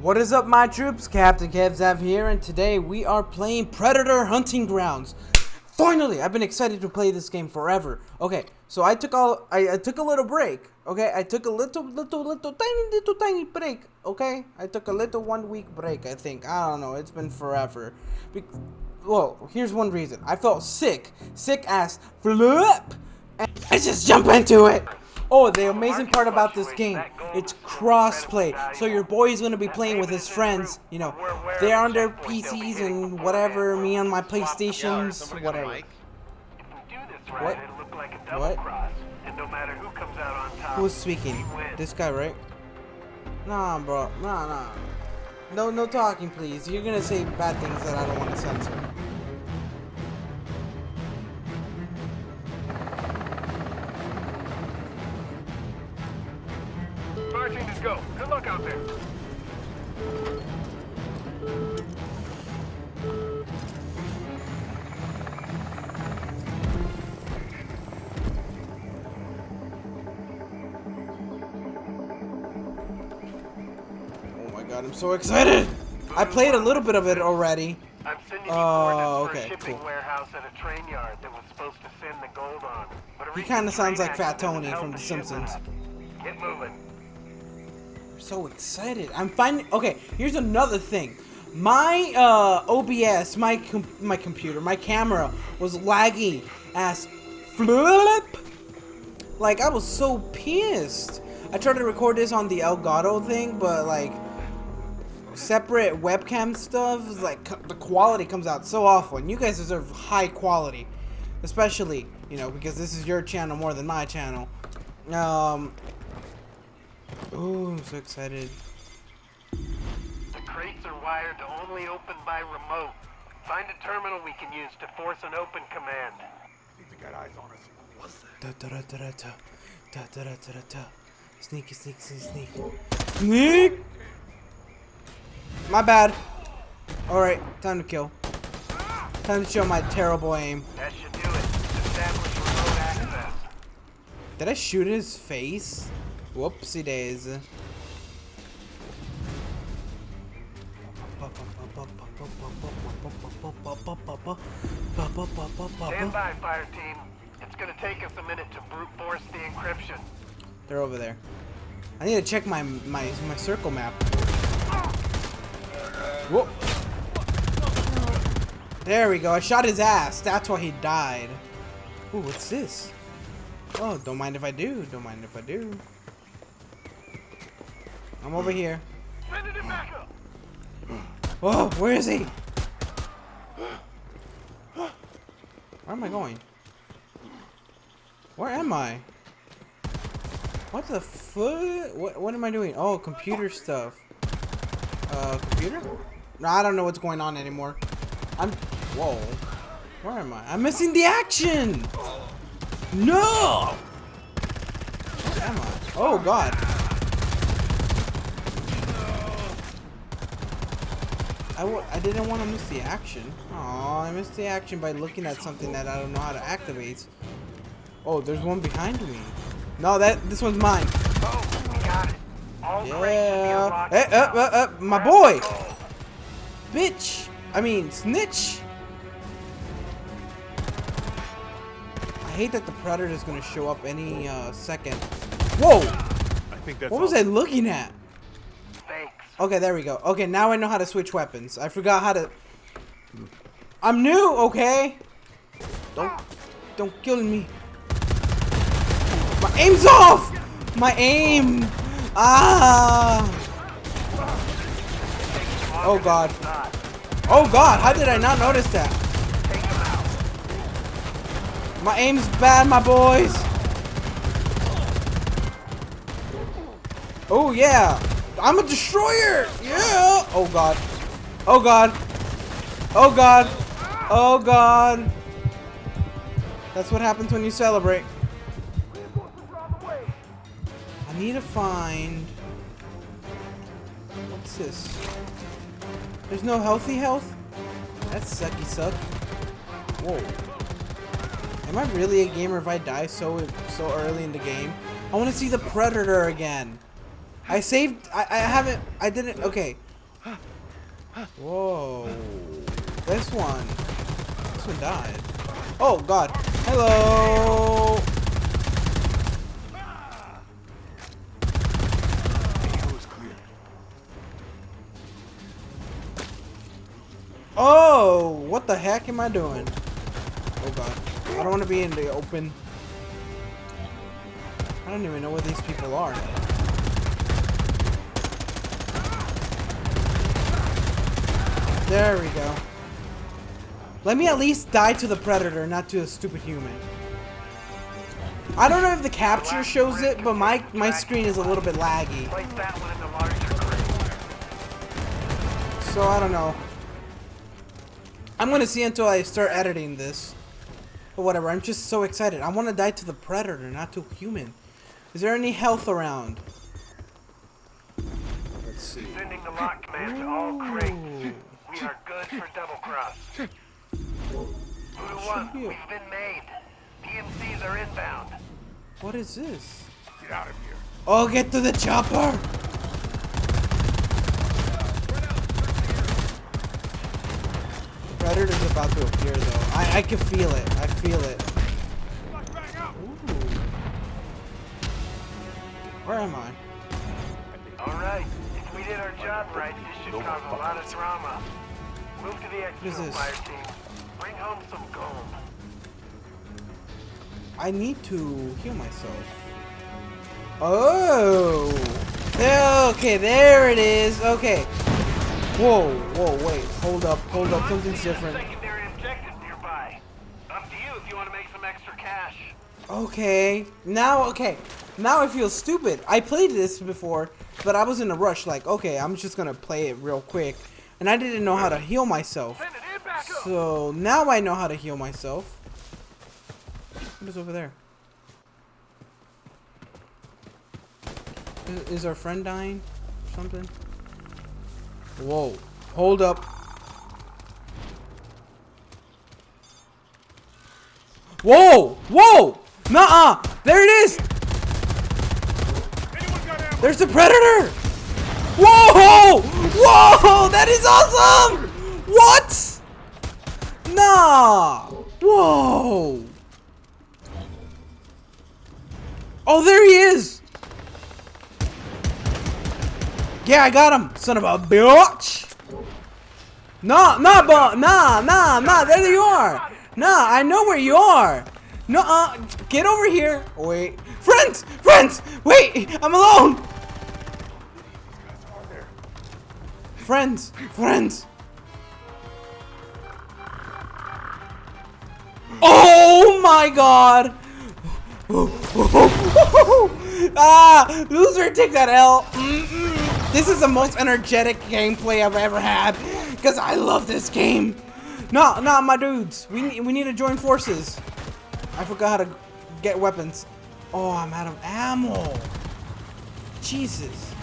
What is up, my troops? Captain KevZav here, and today we are playing Predator Hunting Grounds. Finally, I've been excited to play this game forever. Okay, so I took all I, I took a little break. Okay, I took a little, little, little, tiny, little, tiny break. Okay, I took a little one week break. I think I don't know. It's been forever. Be well, here's one reason. I felt sick, sick ass flip, and I just jump into it. Oh, the amazing part about this game, it's crossplay. So your boy is going to be playing with his friends. You know, they're on their PCs and whatever, me on my PlayStations, whatever. What? What? Who's speaking? This guy, right? Nah, bro. Nah, nah. No, no talking, please. You're gonna say bad things that I don't want to censor. So excited! I played a little bit of it already. I'm sending you Oh, for okay, cool. warehouse at a train yard that was supposed to send the gold on. But He kinda sounds like Fat Tony from The Simpsons. Get moving. I'm so excited. I'm finding. Okay, here's another thing. My uh, OBS, my com my computer, my camera was laggy as flip. Like I was so pissed. I tried to record this on the Elgato thing, but like separate webcam stuff is like the quality comes out so awful. And you guys deserve high quality, especially you know because this is your channel more than my channel. Um. Oh, I'm so excited. The crates are wired to only open by remote. Find a terminal we can use to force an open command. Think they got eyes on us. What's that? Da da da da da da da da da da da. Sneaky, sneaky, sneak, sneak. My bad. Alright, time to kill. Time to show my terrible aim. That should do it. Establish remote access. Did I shoot his face? Whoopsie days. Stand by, fire team. It's gonna take us a minute to brute force the encryption. They're over there. I need to check my my my circle map. Whoa. There we go. I shot his ass. That's why he died. Ooh, what's this? Oh, don't mind if I do. Don't mind if I do. I'm over here. Up. Oh, where is he? Where am I going? Where am I? What the fuck? What, what am I doing? Oh, computer stuff. Uh, computer? I don't know what's going on anymore. I'm... Whoa. Where am I? I'm missing the action! No! Where am I? Oh, God. I w I didn't want to miss the action. Oh, I missed the action by looking at something that I don't know how to activate. Oh, there's one behind me. No, that this one's mine. Oh, we got it. All crates should be Yeah. Hey, uh, uh, uh, my boy. The gold. Bitch. I mean, snitch. I hate that the predator is gonna show up any uh, second. Whoa! I think that's What was all. I looking at? Thanks. Okay, there we go. Okay, now I know how to switch weapons. I forgot how to. I'm new, okay? Don't, don't kill me. My aim's off. My aim. Ah. Oh God. Oh God. How did I not notice that? My aim's bad, my boys. Oh yeah. I'm a destroyer. Yeah. Oh God. Oh God. Oh God. Oh God. That's what happens when you celebrate. I need to find. What's this? There's no healthy health? That's sucky suck. Whoa. Am I really a gamer if I die so so early in the game? I want to see the Predator again. I saved. I, I haven't. I didn't. Okay. Whoa. This one. This one died. Oh god. Hello. Heck am I doing? Oh god. I don't want to be in the open. I don't even know where these people are. There we go. Let me at least die to the predator, not to a stupid human. I don't know if the capture shows it, but my my screen is a little bit laggy. Place that one in the larger crate. So I don't know. I'm gonna see until I start editing this. But whatever, I'm just so excited. I want to die to the predator, not to human. Is there any health around? Let's see. Sending the lock command to all crates. We are good for double cross. Voodoo One, we've been made. PMCs are inbound. What is this? Get out of here. Oh, get to the chopper! Predator's about to appear though. I, I can feel it. I feel it. Lock back out. Ooh. Where am I? Alright, if we did our job right, this should cause a lot of drama. Move to the is exfil fire team. Bring home some gold. I need to heal myself. Oh! There, okay, there it is. Okay. Whoa, whoa, wait. Hold up, hold up. Something's different. Secondary objectives nearby. Up to you if you want to make some extra cash. Okay. Now, okay. Now I feel stupid. I played this before, but I was in a rush. Like, okay, I'm just gonna play it real quick. And I didn't know how to heal myself. Send it in back up. So now I know how to heal myself. What is over there? Is, is our friend dying? Or something? Whoa. Hold up. Whoa! Whoa! Nuh-uh! There it is! There's the predator! Whoa! Whoa! That is awesome! What? Nah! Whoa! Oh, there he is! Yeah, I got him, son of a bitch! Nah, nah, but nah, nah, nah. There you are. Nah, I know where you are. No, uh, get over here. Wait, friends, friends. Wait, I'm alone. Friends, friends. Oh my god! ah, loser, take that L. Mm-mm. This is the most energetic gameplay I've ever had because I love this game. No, no, my dudes, we need, we need to join forces. I forgot how to get weapons. Oh, I'm out of ammo. Jesus.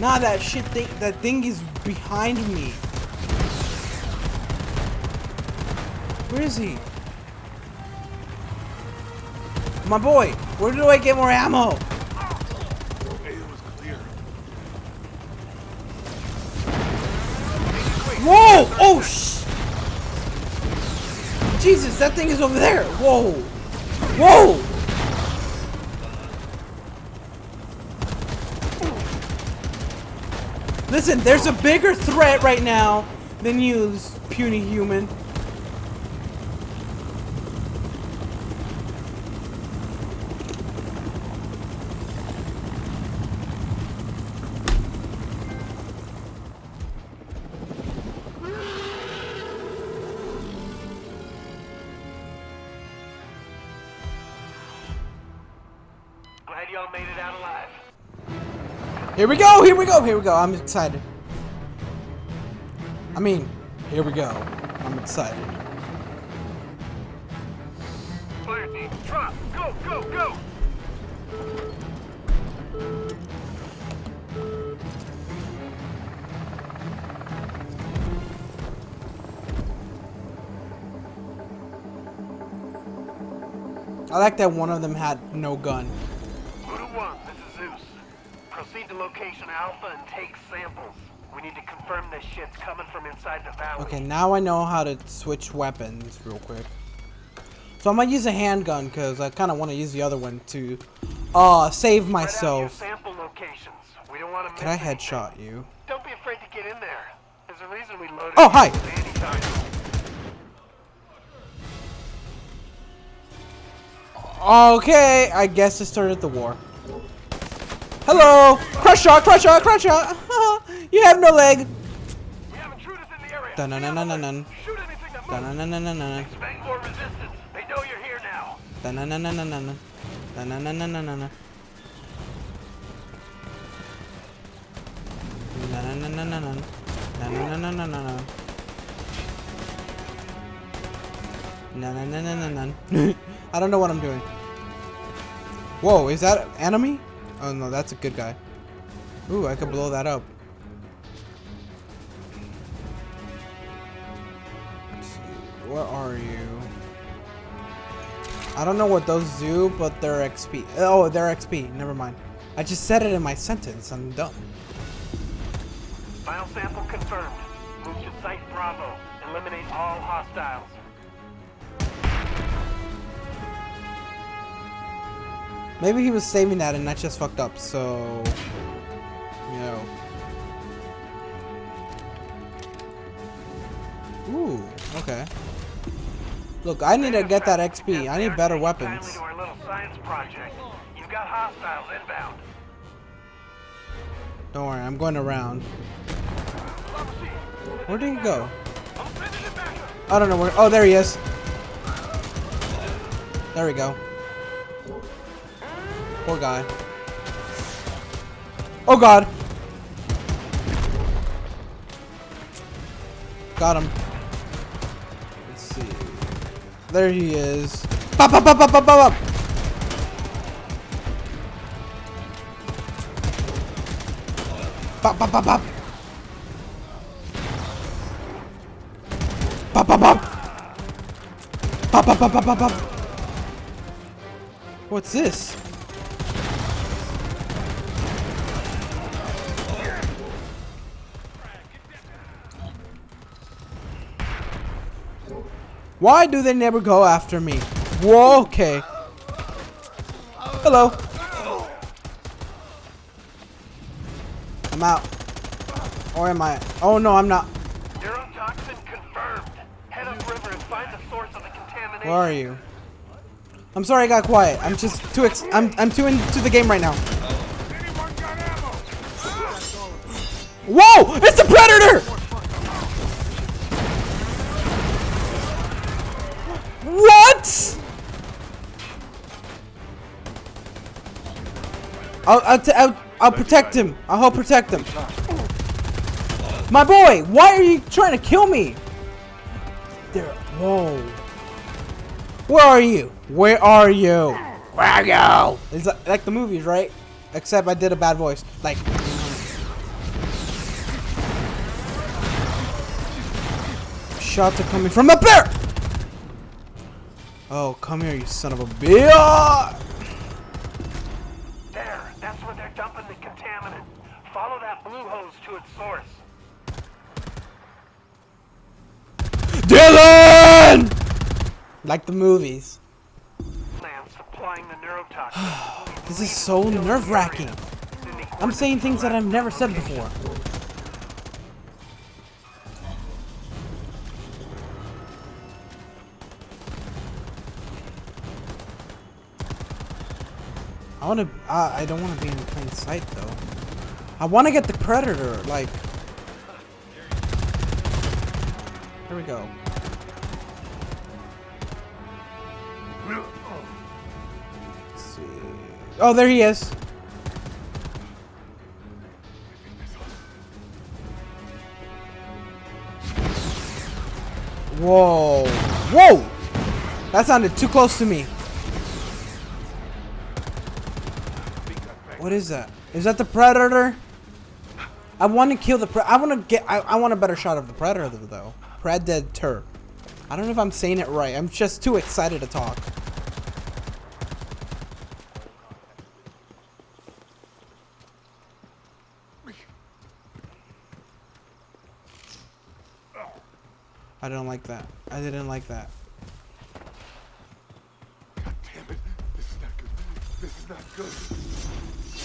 Nah, that shit thing, that thing is behind me. Where is he? My boy, where do I get more ammo? Hey, it was clear. Whoa! Oh, sh! Jesus, that thing is over there. Whoa! Whoa! Listen, there's a bigger threat right now than you, puny human. Made it out alive. Here we go, here we go, here we go. I'm excited. I mean, here we go. I'm excited. Fire team, drop. Go, go, go. I like that one of them had no gun. Proceed to location Alpha and take samples. We need to confirm this shit's coming from inside the valley. Okay, now I know how to switch weapons real quick. So I'm gonna use a handgun because I kind of want to use the other one to uh save Spread out your myself. sample locations. We don't want to Can I headshot you? Don't be afraid to get in there. There's a reason we loaded Oh, hi. Okay, I guess it started the war. Hello! Crush shot, crush shot, crush shot! you have no leg! We have intruders in the area! Dun dun dun dun dun. Shoot anything that moves! Dun dun dun dun dun. More resistance. They know you're here now. Dun dun dun dun dun dun. Dun dun dun dun dun dun. Dun dun dun dun dun. Dun dun dun dun dun dun. No, na na na na na. I don't know what I'm doing. Whoa, is that enemy? Oh no, that's a good guy. Ooh, I could blow that up. Where are you? I don't know what those do, but they're XP. Oh, they're XP. Never mind. I just said it in my sentence. I'm dumb. Sample confirmed. Move to Site Bravo. Eliminate all hostiles. Maybe he was saving that and I just fucked up, so... You know. Ooh, okay. Look, I need to get that XP. I need better weapons. Don't worry, I'm going around. Where did he go? I don't know where. Oh, there he is. There we go. Poor guy. Oh god. Got him. Let's see. There he is. Pop, pop, pop, pop, pop, pop, pop. Pop, pop, pop, pop. Pop, pop, pop. Pop, pop, pop, pop, pop, pop. What's this? Why do they never go after me? Whoa, okay. Hello. I'm out. Or am I? Oh no, I'm not. Neurotoxin confirmed. Head upriver and find the source of the contamination. Where are you? I'm sorry I got quiet. I'm just too ex I'm I'm too into the game right now. Anyone got ammo? Whoa! It's the predator! I'll I'll, I'll I'll protect him. I'll help protect him. My boy, why are you trying to kill me? There. Whoa. Where are you? Where are you? Where are you? It's like, like the movies, right? Except I did a bad voice. Like. Shots are coming from up there! Oh, come here, you son of a bitch! Blue hose to its source. Dillon! Like the movies. Plan supplying the neurotoxin. This is so nerve-wracking. I'm saying things that I've never said before. I want to. Uh, I don't want to be in plain sight though. I want to get the predator. Like. Here we go. Let's see. Oh, there he is. Whoa. Whoa! That sounded too close to me. What is that? Is that the predator? I want to kill the. I want to get. I, I, want a better shot of the predator though. Predator. I don't know if I'm saying it right. I'm just too excited to talk. I don't like that. I didn't like that. God damn it. This is not good. This is not good.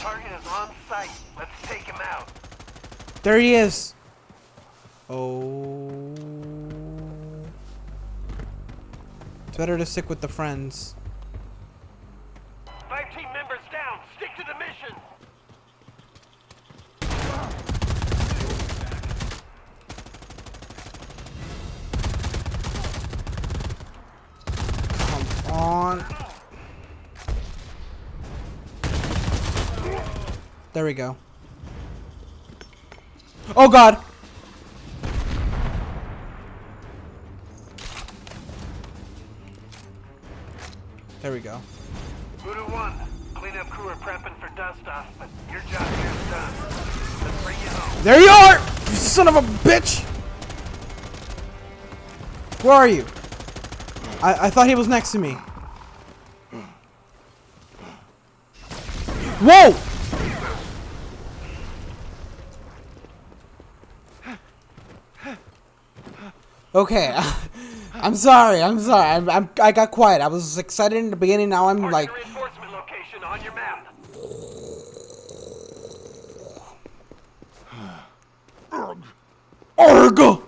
Target is on site. Let's take him out. There he is. Oh. It's better to stick with the friends. Five team members down. Stick to the mission. Come on. There we go. Oh god! There we go. Voodoo 1, cleanup crew are prepping for dust off, but your job here is done. Let's bring you home. There you are! You son of a bitch! Where are you? I, I thought he was next to me. Whoa! Okay, I'm sorry. I'm sorry. I'm, I'm I got quiet. I was excited in the beginning. Now I'm like, the location on your map. Arg!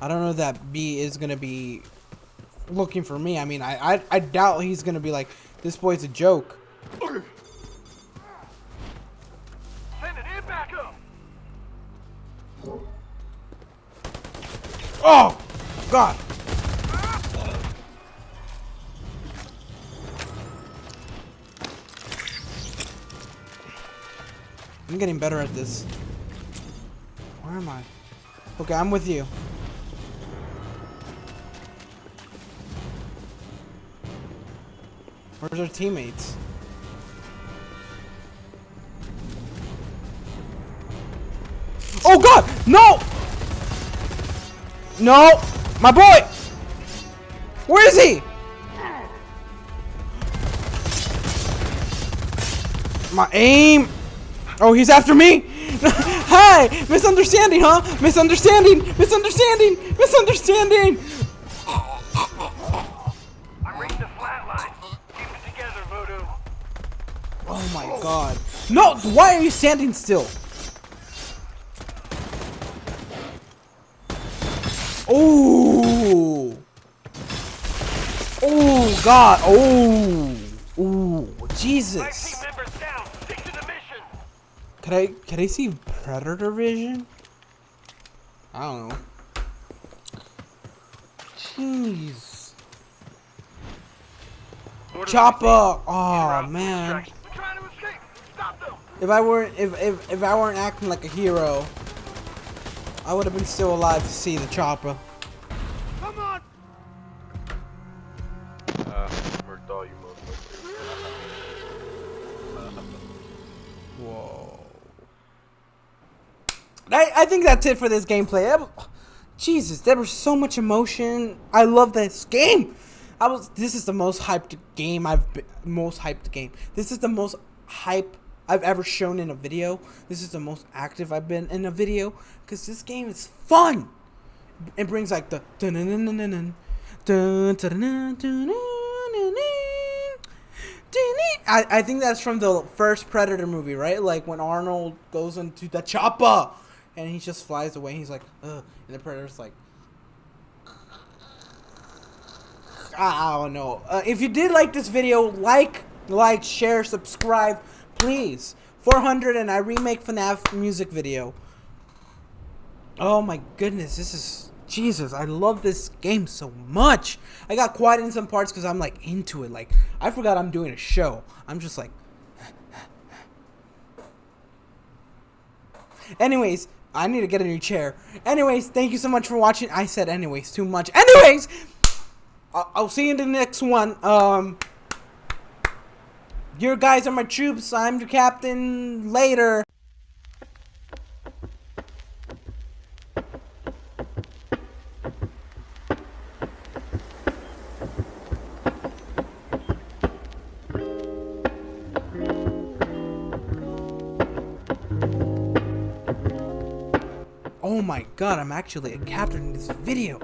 I don't know that B is gonna be looking for me. I mean, I I, I doubt he's gonna be like, this boy's a joke. Oh, God. I'm getting better at this. Where am I? Okay, I'm with you. Where's our teammates? No! My boy! Where is he? My aim! Oh, he's after me! Hi! Misunderstanding, huh? Misunderstanding! Misunderstanding! Misunderstanding! I'm reading the flat line. Keep it together, Voodoo. Oh my god. No! Why are you standing still? Oh! Oh god! Oh! Oh! Jesus! team members down. Stick to the mission. Can I can I see predator vision? I don't know. Jeez. Chopper! Oh man. Distraction. We're trying to escape. Stop them. If I weren't if, if if I weren't acting like a hero, I would have been still alive to see the chopper. Come on! Uh, all you motherfuckers. Whoa. I, I think that's it for this gameplay. Was- Jesus, there was so much emotion. I love this game. I was. This is the most hyped game I've been, most hyped game. This is the most hype I've ever shown in a video. This is the most active I've been in a video because this game is fun. It brings like the I, I think that's from the first Predator movie, right? Like when Arnold goes into the chopper and he just flies away. he's like, Ugh. and the Predator's like, I don't know. Uh, if you did like this video, like, like, share, subscribe please. 400 and I remake FNAF music video. Oh my goodness, this is Jesus. I love this game so much. I got quiet in some parts because I'm like into it. Like I forgot I'm doing a show. I'm just like. Anyways, I need to get a new chair. Anyways, thank you so much for watching. I said anyways too much. Anyways, I'll, see you in the next one. Um, your guys are my troops. I'm your captain. Later. Oh my god, I'm actually a captain in this video.